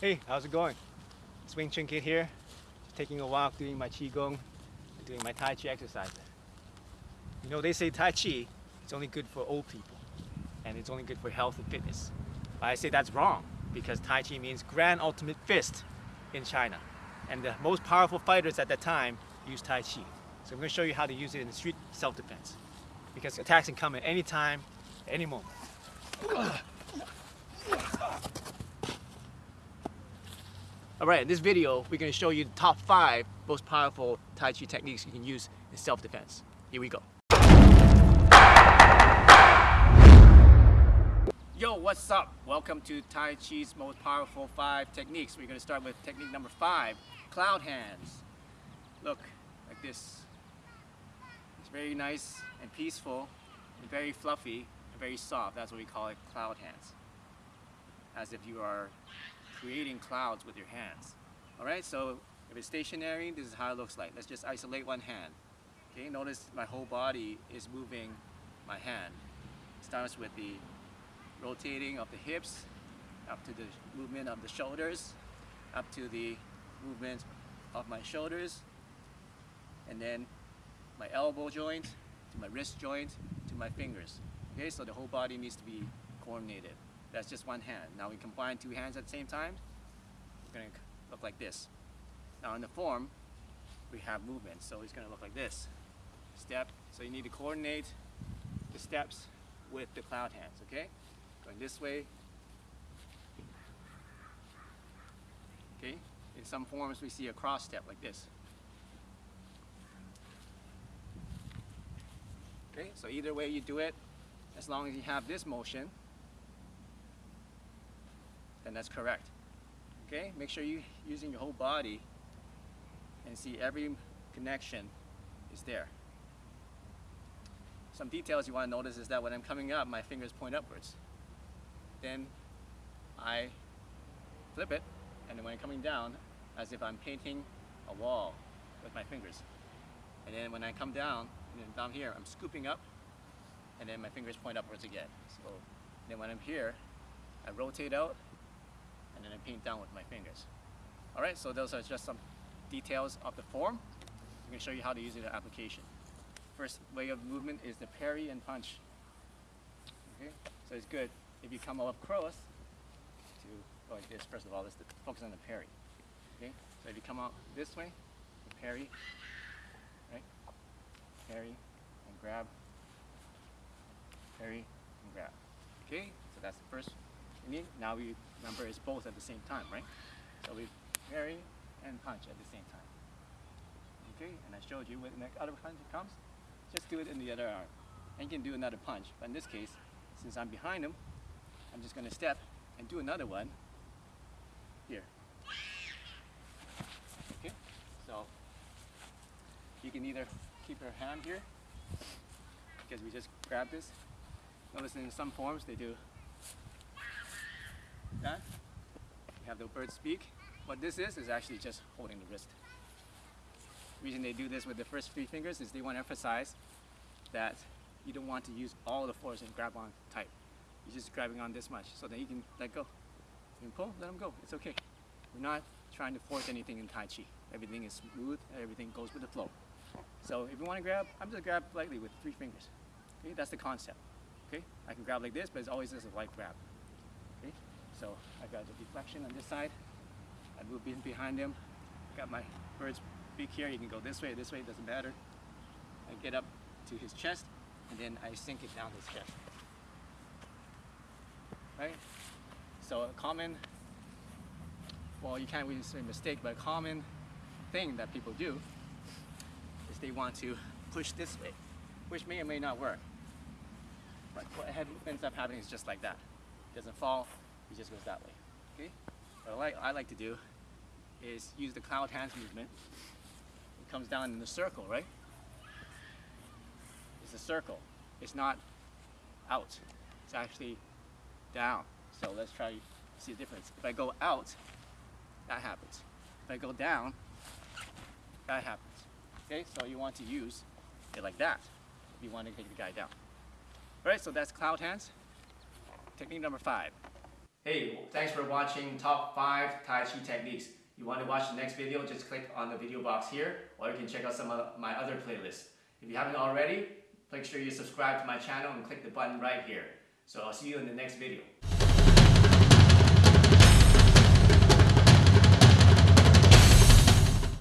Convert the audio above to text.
Hey, how's it going? It's Wing Chun Kid here. Just taking a walk, doing my Qigong, doing my Tai Chi exercises. You know, they say Tai Chi is only good for old people, and it's only good for health and fitness. But I say that's wrong, because Tai Chi means Grand Ultimate Fist in China. And the most powerful fighters at that time used Tai Chi. So I'm going to show you how to use it in street self-defense. Because attacks can come at any time, any moment. Alright, in this video, we're going to show you the top 5 most powerful Tai Chi techniques you can use in self-defense. Here we go. Yo, what's up? Welcome to Tai Chi's most powerful 5 techniques. We're going to start with technique number 5, cloud hands. Look, like this. It's very nice and peaceful, and very fluffy, and very soft. That's what we call it, cloud hands. As if you are creating clouds with your hands. Alright, so if it's stationary, this is how it looks like. Let's just isolate one hand. Okay, notice my whole body is moving my hand. It starts with the rotating of the hips, up to the movement of the shoulders, up to the movement of my shoulders, and then my elbow joint, to my wrist joint, to my fingers. Okay, so the whole body needs to be coordinated. That's just one hand. Now we combine two hands at the same time. It's going to look like this. Now in the form, we have movement. So it's going to look like this. Step. So you need to coordinate the steps with the cloud hands, okay? Going this way. Okay? In some forms we see a cross step like this. Okay, so either way you do it, as long as you have this motion, then that's correct. Okay, make sure you're using your whole body and see every connection is there. Some details you want to notice is that when I'm coming up, my fingers point upwards. Then I flip it, and then when I'm coming down, as if I'm painting a wall with my fingers. And then when I come down, and then down here, I'm scooping up, and then my fingers point upwards again. So then when I'm here, I rotate out, and then I paint down with my fingers. Alright, so those are just some details of the form. I'm going to show you how to use it in application. First way of movement is the parry and punch. Okay, so it's good if you come up close to like this. First of all, let's focus on the parry. Okay, so if you come out this way, parry, right? Parry and grab, parry and grab. Okay, so that's the first need. Now we remember it's both at the same time, right? So we parry and punch at the same time. Okay, and I showed you when the other punch comes, just do it in the other arm. And you can do another punch. But in this case, since I'm behind him, I'm just gonna step and do another one here. Okay, so you can either keep your hand here, because we just grab this. Notice in some forms they do that. You have the bird's beak. What this is, is actually just holding the wrist. The reason they do this with the first three fingers is they want to emphasize that you don't want to use all the force and grab on tight. You're just grabbing on this much, so then you can let go. You can pull, let them go, it's okay. We're not trying to force anything in Tai Chi. Everything is smooth, everything goes with the flow. So if you want to grab, I'm just grab lightly with three fingers. Okay, that's the concept. Okay, I can grab like this, but it's always just a light grab. So I got the deflection on this side. I move in behind him. Got my bird's beak here. You can go this way, this way, doesn't matter. I get up to his chest, and then I sink it down his chest. Right? So a common, well, you can't really say mistake, but a common thing that people do is they want to push this way, which may or may not work. But what ends up happening is just like that. It doesn't fall, it just goes that way. Okay? What I like, I like to do is use the cloud hands movement. It comes down in a circle, right? It's a circle. It's not out. It's actually down. So let's try to see the difference. If I go out, that happens. If I go down, that happens. Okay, so you want to use it like that you want to take the guy down. All right, so that's cloud hands. Technique number five. Hey, thanks for watching top 5 Tai Chi techniques. You want to watch the next video, just click on the video box here, or you can check out some of my other playlists. If you haven't already, make sure you subscribe to my channel and click the button right here. So I'll see you in the next video.